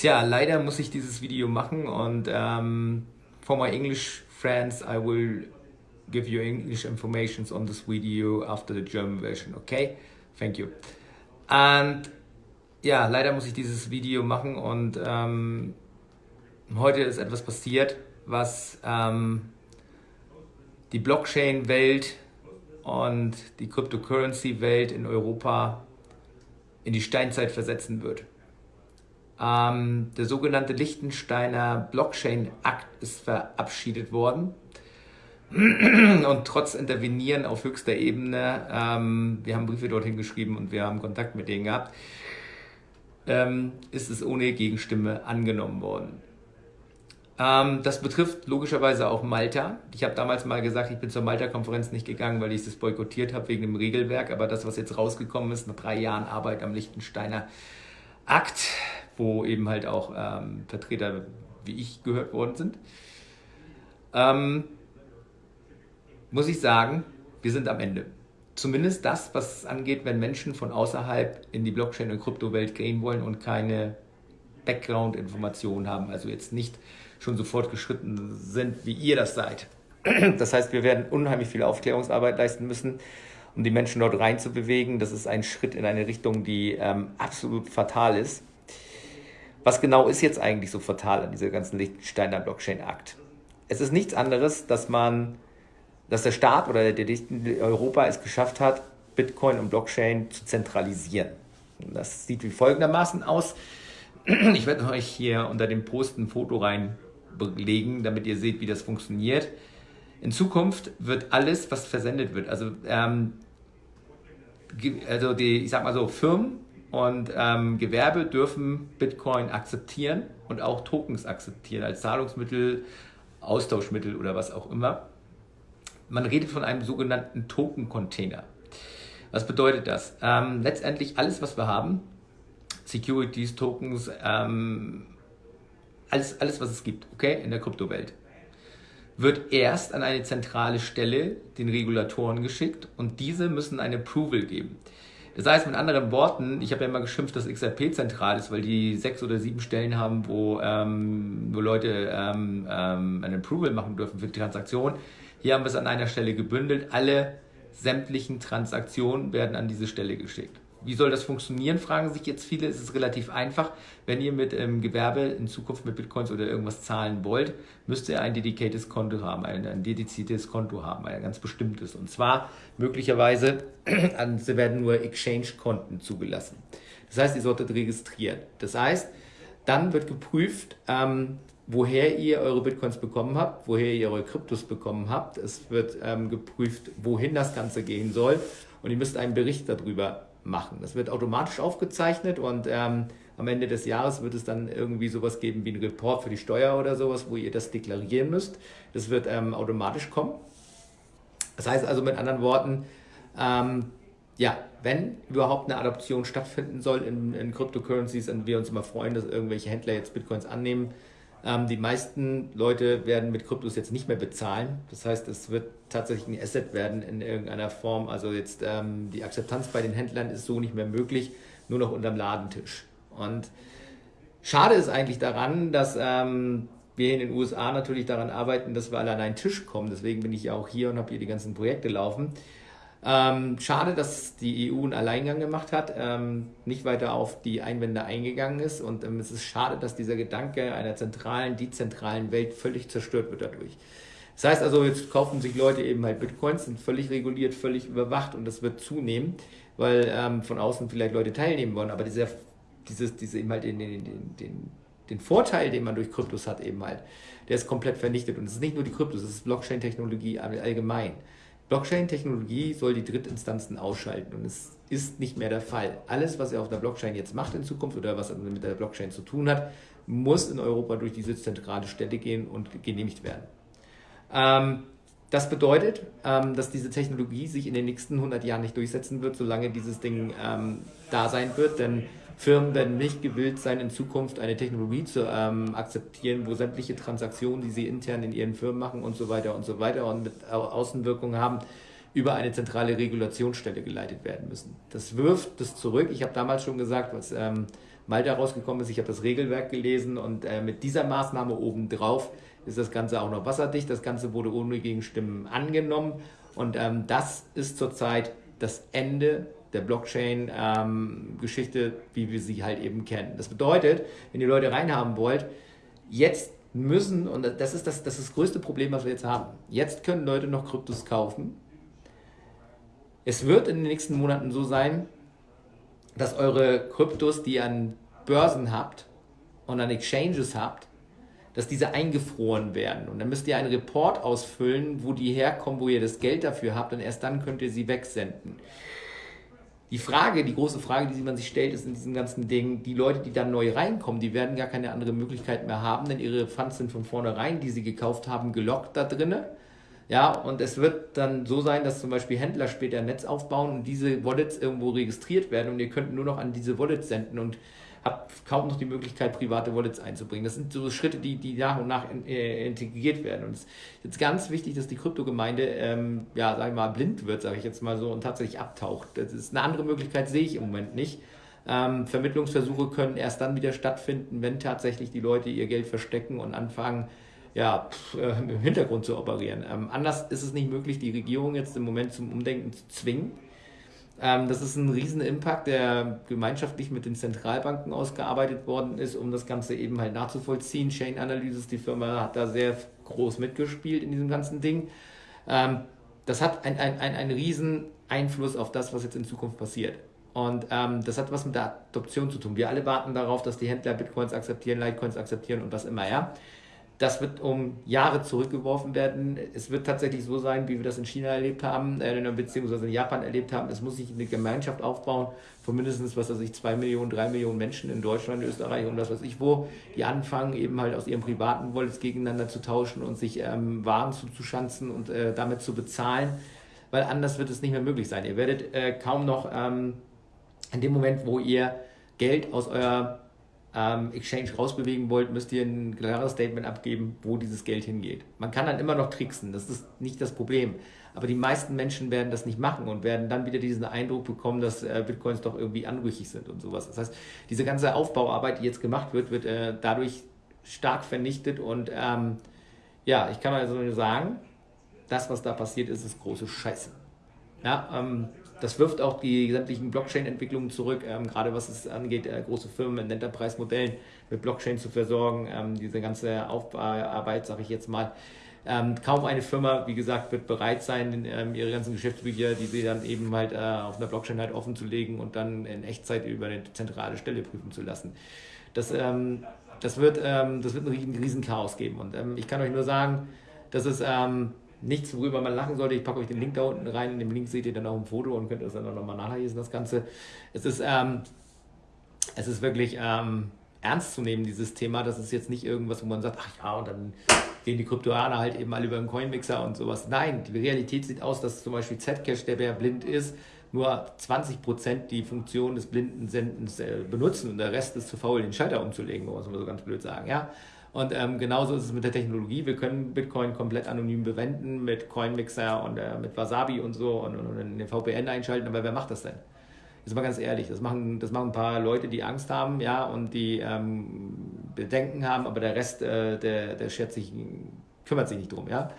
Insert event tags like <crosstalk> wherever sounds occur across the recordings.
Tja, leider muss ich dieses Video machen und um, for my English friends, I will give you English informations on this video after the German version, okay? Thank you. Und ja, leider muss ich dieses Video machen und ähm, heute ist etwas passiert, was ähm, die Blockchain-Welt und die Cryptocurrency-Welt in Europa in die Steinzeit versetzen wird. Ähm, der sogenannte Liechtensteiner Blockchain-Akt ist verabschiedet worden. Und trotz Intervenieren auf höchster Ebene, ähm, wir haben Briefe dorthin geschrieben und wir haben Kontakt mit denen gehabt, ähm, ist es ohne Gegenstimme angenommen worden. Ähm, das betrifft logischerweise auch Malta. Ich habe damals mal gesagt, ich bin zur Malta-Konferenz nicht gegangen, weil ich das boykottiert habe wegen dem Regelwerk. Aber das, was jetzt rausgekommen ist, nach drei Jahren Arbeit am Liechtensteiner Akt, wo eben halt auch ähm, Vertreter wie ich gehört worden sind, ähm, muss ich sagen, wir sind am Ende. Zumindest das, was es angeht, wenn Menschen von außerhalb in die Blockchain- und Kryptowelt gehen wollen und keine Background-Informationen haben, also jetzt nicht schon so fortgeschritten sind, wie ihr das seid. Das heißt, wir werden unheimlich viel Aufklärungsarbeit leisten müssen, um die Menschen dort reinzubewegen. Das ist ein Schritt in eine Richtung, die ähm, absolut fatal ist. Was genau ist jetzt eigentlich so fatal an dieser ganzen Liechtensteiner Blockchain-Akt? Es ist nichts anderes, dass man, dass der Staat oder der, der Europa es geschafft hat, Bitcoin und Blockchain zu zentralisieren. Das sieht wie folgendermaßen aus. Ich werde euch hier unter dem Post ein Foto reinlegen, damit ihr seht, wie das funktioniert. In Zukunft wird alles, was versendet wird, also, ähm, also die, ich sag mal so, Firmen und ähm, Gewerbe dürfen Bitcoin akzeptieren und auch Tokens akzeptieren als Zahlungsmittel, Austauschmittel oder was auch immer. Man redet von einem sogenannten Token-Container. Was bedeutet das? Ähm, letztendlich alles, was wir haben, Securities, Tokens, ähm, alles, alles, was es gibt, okay, in der Kryptowelt, wird erst an eine zentrale Stelle den Regulatoren geschickt und diese müssen eine Approval geben. Das heißt mit anderen Worten, ich habe ja immer geschimpft, dass XRP zentral ist, weil die sechs oder sieben Stellen haben, wo, ähm, wo Leute ähm, ähm, ein Approval machen dürfen für die Transaktion. Hier haben wir es an einer Stelle gebündelt. Alle sämtlichen Transaktionen werden an diese Stelle geschickt. Wie soll das funktionieren, fragen sich jetzt viele. Es ist relativ einfach. Wenn ihr mit ähm, Gewerbe in Zukunft mit Bitcoins oder irgendwas zahlen wollt, müsst ihr ein dediziertes Konto haben, ein, ein dediziertes Konto haben, ein ganz bestimmtes. Und zwar möglicherweise, <clears throat> sie werden nur Exchange-Konten zugelassen. Das heißt, ihr solltet registrieren. Das heißt, dann wird geprüft, ähm, woher ihr eure Bitcoins bekommen habt, woher ihr eure Kryptos bekommen habt. Es wird ähm, geprüft, wohin das Ganze gehen soll. Und ihr müsst einen Bericht darüber machen. Das wird automatisch aufgezeichnet und ähm, am Ende des Jahres wird es dann irgendwie sowas geben wie ein Report für die Steuer oder sowas, wo ihr das deklarieren müsst. Das wird ähm, automatisch kommen. Das heißt also mit anderen Worten, ähm, ja, wenn überhaupt eine Adoption stattfinden soll in, in Cryptocurrencies und wir uns immer freuen, dass irgendwelche Händler jetzt Bitcoins annehmen, ähm, die meisten Leute werden mit Kryptos jetzt nicht mehr bezahlen. Das heißt, es wird tatsächlich ein Asset werden in irgendeiner Form. Also jetzt ähm, die Akzeptanz bei den Händlern ist so nicht mehr möglich, nur noch unterm Ladentisch. Und schade ist eigentlich daran, dass ähm, wir in den USA natürlich daran arbeiten, dass wir alle an einen Tisch kommen. Deswegen bin ich ja auch hier und habe hier die ganzen Projekte laufen. Ähm, schade, dass die EU einen Alleingang gemacht hat, ähm, nicht weiter auf die Einwände eingegangen ist und ähm, es ist schade, dass dieser Gedanke einer zentralen, dezentralen Welt völlig zerstört wird dadurch. Das heißt also, jetzt kaufen sich Leute eben halt Bitcoins, sind völlig reguliert, völlig überwacht und das wird zunehmen, weil ähm, von außen vielleicht Leute teilnehmen wollen, aber dieser, dieses, diese eben halt den, den, den, den, den Vorteil, den man durch Kryptos hat eben halt, der ist komplett vernichtet und es ist nicht nur die Kryptos, es ist Blockchain-Technologie allgemein. Blockchain-Technologie soll die Drittinstanzen ausschalten und es ist nicht mehr der Fall. Alles, was er auf der Blockchain jetzt macht in Zukunft oder was mit der Blockchain zu tun hat, muss in Europa durch diese zentrale Stelle gehen und genehmigt werden. Ähm, das bedeutet, ähm, dass diese Technologie sich in den nächsten 100 Jahren nicht durchsetzen wird, solange dieses Ding ähm, da sein wird, denn Firmen werden nicht gewillt sein, in Zukunft eine Technologie zu ähm, akzeptieren, wo sämtliche Transaktionen, die sie intern in ihren Firmen machen und so weiter und so weiter und mit Außenwirkungen haben, über eine zentrale Regulationsstelle geleitet werden müssen. Das wirft das zurück. Ich habe damals schon gesagt, was ähm, Malta rausgekommen ist. Ich habe das Regelwerk gelesen und äh, mit dieser Maßnahme obendrauf ist das Ganze auch noch wasserdicht. Das Ganze wurde ohne Gegenstimmen angenommen und ähm, das ist zurzeit das Ende der Blockchain-Geschichte, ähm, wie wir sie halt eben kennen. Das bedeutet, wenn ihr Leute reinhaben wollt, jetzt müssen, und das ist das, das ist das größte Problem, was wir jetzt haben, jetzt können Leute noch Kryptos kaufen. Es wird in den nächsten Monaten so sein, dass eure Kryptos, die ihr an Börsen habt und an Exchanges habt, dass diese eingefroren werden. Und dann müsst ihr einen Report ausfüllen, wo die herkommen, wo ihr das Geld dafür habt und erst dann könnt ihr sie wegsenden. Die Frage, die große Frage, die man sich stellt, ist in diesem ganzen Ding, die Leute, die dann neu reinkommen, die werden gar keine andere Möglichkeit mehr haben, denn ihre Funds sind von vornherein, die sie gekauft haben, gelockt da drinnen. Ja, und es wird dann so sein, dass zum Beispiel Händler später ein Netz aufbauen und diese Wallets irgendwo registriert werden und ihr könnt nur noch an diese Wallets senden und habt kaum noch die Möglichkeit, private Wallets einzubringen. Das sind so Schritte, die, die nach und nach in, äh, integriert werden. Und es ist jetzt ganz wichtig, dass die Kryptogemeinde, ähm, ja, sag ich mal, blind wird, sage ich jetzt mal so, und tatsächlich abtaucht. Das ist eine andere Möglichkeit, sehe ich im Moment nicht. Ähm, Vermittlungsversuche können erst dann wieder stattfinden, wenn tatsächlich die Leute ihr Geld verstecken und anfangen, ja, pff, äh, im Hintergrund zu operieren. Ähm, anders ist es nicht möglich, die Regierung jetzt im Moment zum Umdenken zu zwingen. Ähm, das ist ein riesen Impact, der gemeinschaftlich mit den Zentralbanken ausgearbeitet worden ist, um das Ganze eben halt nachzuvollziehen. Chain Analysis, die Firma hat da sehr groß mitgespielt in diesem ganzen Ding. Ähm, das hat einen ein, ein riesen Einfluss auf das, was jetzt in Zukunft passiert. Und ähm, das hat was mit der Adoption zu tun. Wir alle warten darauf, dass die Händler Bitcoins akzeptieren, Litecoins akzeptieren und was immer, ja. Das wird um Jahre zurückgeworfen werden. Es wird tatsächlich so sein, wie wir das in China erlebt haben, äh, beziehungsweise in Japan erlebt haben. Es muss sich eine Gemeinschaft aufbauen von mindestens, was weiß ich, zwei Millionen, drei Millionen Menschen in Deutschland, Österreich und was weiß ich wo, die anfangen, eben halt aus ihren privaten Wallets gegeneinander zu tauschen und sich ähm, Waren zuzuschanzen und äh, damit zu bezahlen, weil anders wird es nicht mehr möglich sein. Ihr werdet äh, kaum noch ähm, in dem Moment, wo ihr Geld aus eurer ähm, Exchange rausbewegen wollt, müsst ihr ein klares Statement abgeben, wo dieses Geld hingeht. Man kann dann immer noch tricksen, das ist nicht das Problem. Aber die meisten Menschen werden das nicht machen und werden dann wieder diesen Eindruck bekommen, dass äh, Bitcoins doch irgendwie anrüchig sind und sowas. Das heißt, diese ganze Aufbauarbeit, die jetzt gemacht wird, wird äh, dadurch stark vernichtet und ähm, ja, ich kann also nur sagen, das, was da passiert ist, ist große Scheiße. Ja, ähm, das wirft auch die sämtlichen Blockchain-Entwicklungen zurück, ähm, gerade was es angeht, äh, große Firmen in Enterprise-Modellen mit Blockchain zu versorgen, ähm, diese ganze Aufbauarbeit, sage ich jetzt mal. Ähm, kaum eine Firma, wie gesagt, wird bereit sein, ähm, ihre ganzen Geschäftsbücher, die sie dann eben halt äh, auf einer Blockchain halt offen zu legen und dann in Echtzeit über eine zentrale Stelle prüfen zu lassen. Das, ähm, das, wird, ähm, das wird ein riesen Chaos geben. Und ich kann euch nur sagen, dass es nichts, worüber man lachen sollte. Ich packe euch den Link da unten rein. In dem Link seht ihr dann auch ein Foto und könnt das dann auch nochmal nachlesen, das Ganze. Es ist, ähm, es ist wirklich ähm, ernst zu nehmen, dieses Thema. Das ist jetzt nicht irgendwas, wo man sagt, ach ja, und dann gehen die Kryptoaner halt eben alle über den Coinmixer und sowas. Nein, die Realität sieht aus, dass zum Beispiel Zcash, der ja blind ist, nur 20% die Funktion des blinden Sendens äh, benutzen und der Rest ist zu faul, den Schalter umzulegen, muss man so ganz blöd sagen. Ja? Und ähm, genauso ist es mit der Technologie. Wir können Bitcoin komplett anonym bewenden mit Coinmixer und äh, mit Wasabi und so und, und, und den VPN einschalten. Aber wer macht das denn? Jetzt mal ganz ehrlich, das machen, das machen ein paar Leute, die Angst haben, ja, und die ähm, Bedenken haben, aber der Rest, äh, der, der schert sich, kümmert sich nicht drum, ja.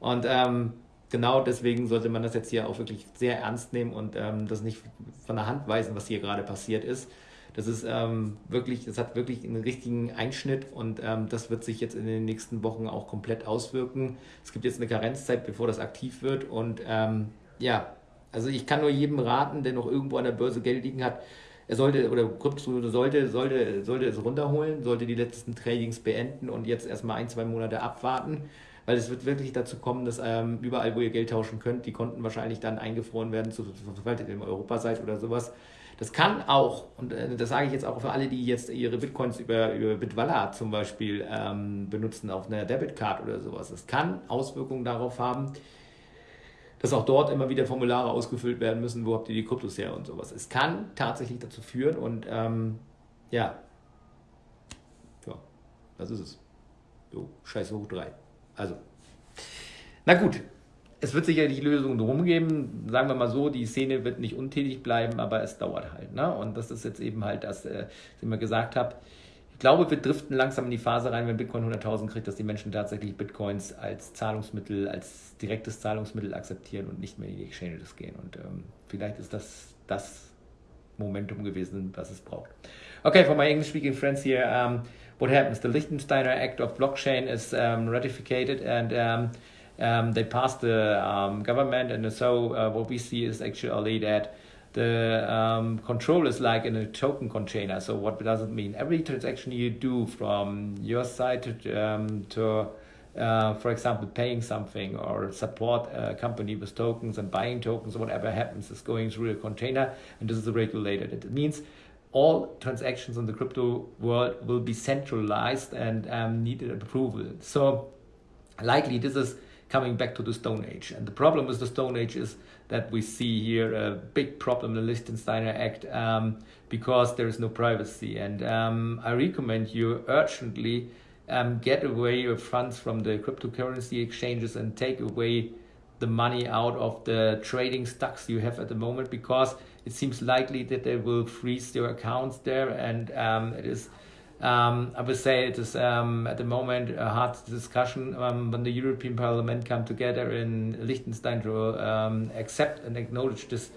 Und ähm, genau deswegen sollte man das jetzt hier auch wirklich sehr ernst nehmen und ähm, das nicht von der Hand weisen, was hier gerade passiert ist. Das ist ähm, wirklich, das hat wirklich einen richtigen Einschnitt und ähm, das wird sich jetzt in den nächsten Wochen auch komplett auswirken. Es gibt jetzt eine Karenzzeit, bevor das aktiv wird und ähm, ja, also ich kann nur jedem raten, der noch irgendwo an der Börse Geld liegen hat, er sollte oder Krypto sollte, sollte, sollte es runterholen, sollte die letzten Tradings beenden und jetzt erstmal ein, zwei Monate abwarten, weil es wird wirklich dazu kommen, dass ähm, überall, wo ihr Geld tauschen könnt, die Konten wahrscheinlich dann eingefroren werden, sobald ihr in Europa seid oder sowas. Das kann auch, und äh, das sage ich jetzt auch für alle, die jetzt ihre Bitcoins über, über Bitwala zum Beispiel ähm, benutzen auf einer Debitcard oder sowas, das kann Auswirkungen darauf haben, dass auch dort immer wieder Formulare ausgefüllt werden müssen, wo habt ihr die Kryptos her und sowas. Es kann tatsächlich dazu führen und ähm, ja, ja, das ist es. So, scheiße hoch drei. Also, na gut, es wird sicherlich Lösungen drum geben. Sagen wir mal so, die Szene wird nicht untätig bleiben, aber es dauert halt. Ne? Und das ist jetzt eben halt das, äh, was ich immer gesagt habe. Ich glaube, wir driften langsam in die Phase rein, wenn Bitcoin 100.000 kriegt, dass die Menschen tatsächlich Bitcoins als Zahlungsmittel, als direktes Zahlungsmittel akzeptieren und nicht mehr in die Exchanges gehen. Und ähm, vielleicht ist das das Momentum gewesen, was es braucht. Okay, for my English-speaking friends here, um, what happens? The Liechtensteiner Act of Blockchain is um, ratified and um, um, they passed the um, government, and so uh, what we see is actually that the um, control is like in a token container. So what does it mean? Every transaction you do from your side to, um, to uh, for example, paying something or support a company with tokens and buying tokens whatever happens is going through a container, and this is regulated. It means all transactions in the crypto world will be centralized and um, need approval. So likely this is coming back to the Stone Age. And the problem with the Stone Age is that we see here a big problem in the Liechtensteiner Act um, because there is no privacy. And um, I recommend you urgently um, get away your funds from the cryptocurrency exchanges and take away the money out of the trading stocks you have at the moment because it seems likely that they will freeze your accounts there and um, it is um, I would say it is um, at the moment a hard discussion um, when the European Parliament come together in Liechtenstein to um, accept and acknowledge this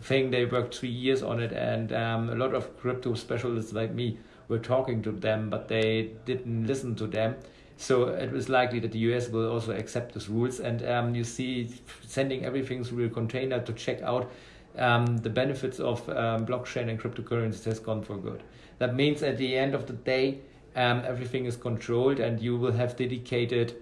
thing. They worked three years on it, and um, a lot of crypto specialists like me were talking to them, but they didn't listen to them. So it was likely that the US will also accept these rules, and um, you see sending everything through a container to check out the benefits of blockchain and cryptocurrencies has gone for good. That means at the end of the day, um, everything is controlled and you will have dedicated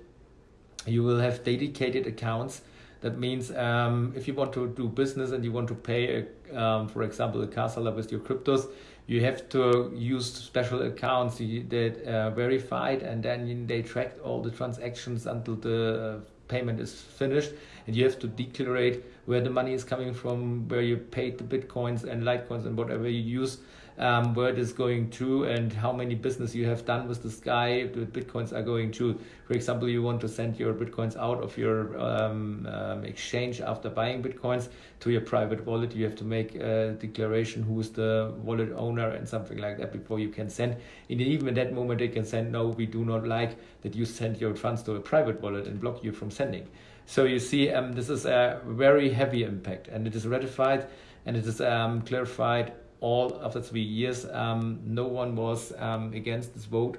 you will have dedicated accounts that means um, if you want to do business and you want to pay, a, um, for example, a car seller with your cryptos, you have to use special accounts that are verified and then they track all the transactions until the payment is finished. And you have to declare where the money is coming from, where you paid the bitcoins and litecoins and whatever you use um, where it is going to and how many business you have done with this guy the bitcoins are going to. For example you want to send your bitcoins out of your um, um, exchange after buying bitcoins to your private wallet. You have to make a declaration who is the wallet owner and something like that before you can send. And even at that moment they can send no we do not like that you send your funds to a private wallet and block you from sending. So you see um, this is a very heavy impact and it is ratified and it is um, clarified all after three years. Um, no one was um, against this vote.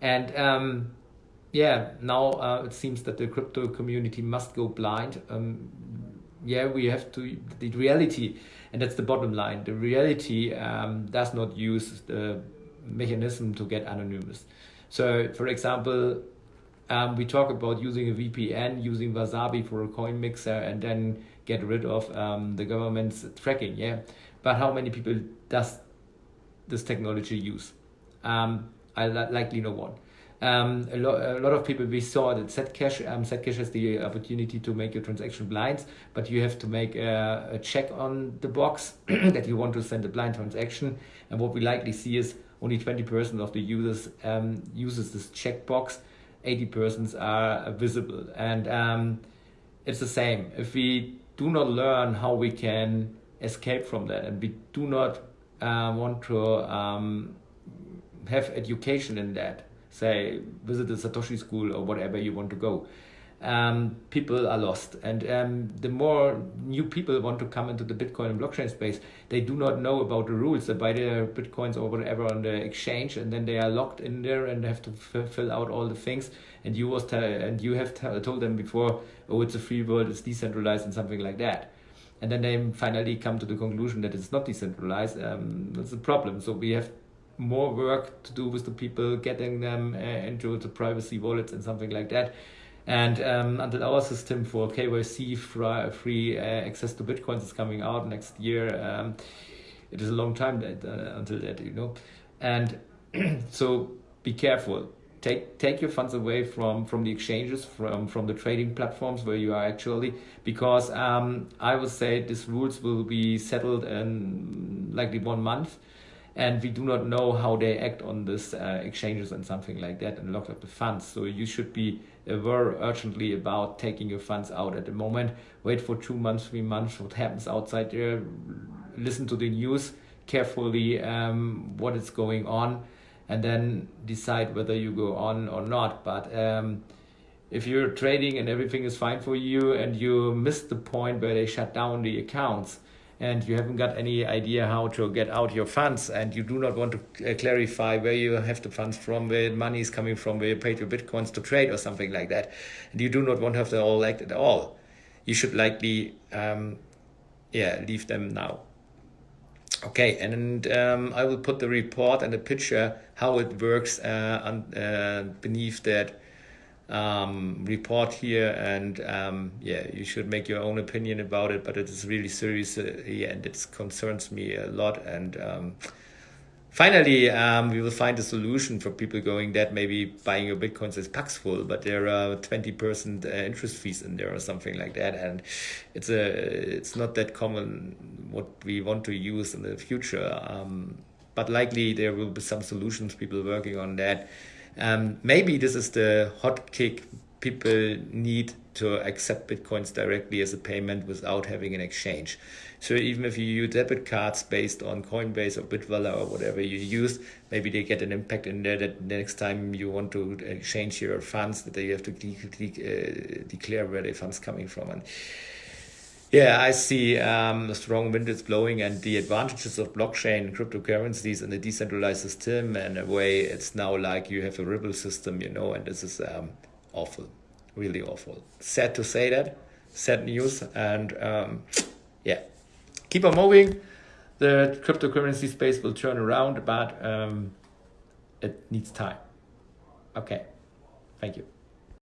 And um, yeah, now uh, it seems that the crypto community must go blind. Um, yeah, we have to, the reality, and that's the bottom line, the reality um, does not use the mechanism to get anonymous. So, for example, um, we talk about using a VPN, using Wasabi for a coin mixer, and then get rid of um, the government's tracking. Yeah, but how many people does this technology use? Um, I likely know one. Um, a, lo a, lot of people we saw that Zcash, um, Zcash has the opportunity to make your transaction blind, but you have to make a, a check on the box <clears throat> that you want to send a blind transaction. And what we likely see is only 20% of the users um, uses this checkbox. 80% are visible. And um, it's the same. If we do not learn how we can escape from that. And we do not uh, want to um, have education in that. Say visit the satoshi school or whatever you want to go um, people are lost and um, the more new people want to come into the bitcoin and blockchain space they do not know about the rules they buy their bitcoins or whatever on the exchange and then they are locked in there and have to fill out all the things and you was and you have told them before oh it's a free world it's decentralized and something like that and then they finally come to the conclusion that it's not decentralized. Um, that's a problem. So we have more work to do with the people, getting them uh, into the privacy wallets and something like that. And um, until our system for KYC free, uh, access to bitcoins is coming out next year, um, it is a long time that, uh, until that, you know. And <clears throat> so be careful. Take take your funds away from from the exchanges from from the trading platforms where you are actually because um, I would say these rules will be settled in likely one month and we do not know how they act on this uh, exchanges and something like that and lock up the funds. So you should be aware urgently about taking your funds out at the moment. Wait for two months, three months, what happens outside there. Listen to the news carefully, um, what is going on, and then decide whether you go on or not. But um, if you're trading and everything is fine for you and you miss the point where they shut down the accounts, and you haven't got any idea how to get out your funds and you do not want to uh, clarify where you have the funds from, where money is coming from, where you paid your bitcoins to trade or something like that, and you do not want to have the all act at all, you should likely, um, yeah, leave them now. Okay, and um, I will put the report and the picture how it works uh, on, uh, beneath that um, report here and um, yeah you should make your own opinion about it but it is really serious uh, and it concerns me a lot and um, finally um, we will find a solution for people going that maybe buying your bitcoins is paxful but there are 20% uh, interest fees in there or something like that and it's a it's not that common what we want to use in the future um, but likely there will be some solutions people working on that um, maybe this is the hot kick people need to accept bitcoins directly as a payment without having an exchange. So even if you use debit cards based on Coinbase or Bitwala or whatever you use, maybe they get an impact in there that the next time you want to exchange your funds, that you have to de de uh, declare where the funds coming from. And yeah, I see um, a strong wind is blowing and the advantages of blockchain cryptocurrencies and the decentralized system and a way it's now like you have a Ripple system, you know, and this is um, awful, really awful. Sad to say that, sad news. And um, yeah, keep on moving. The cryptocurrency space will turn around, but um, it needs time. Okay, thank you.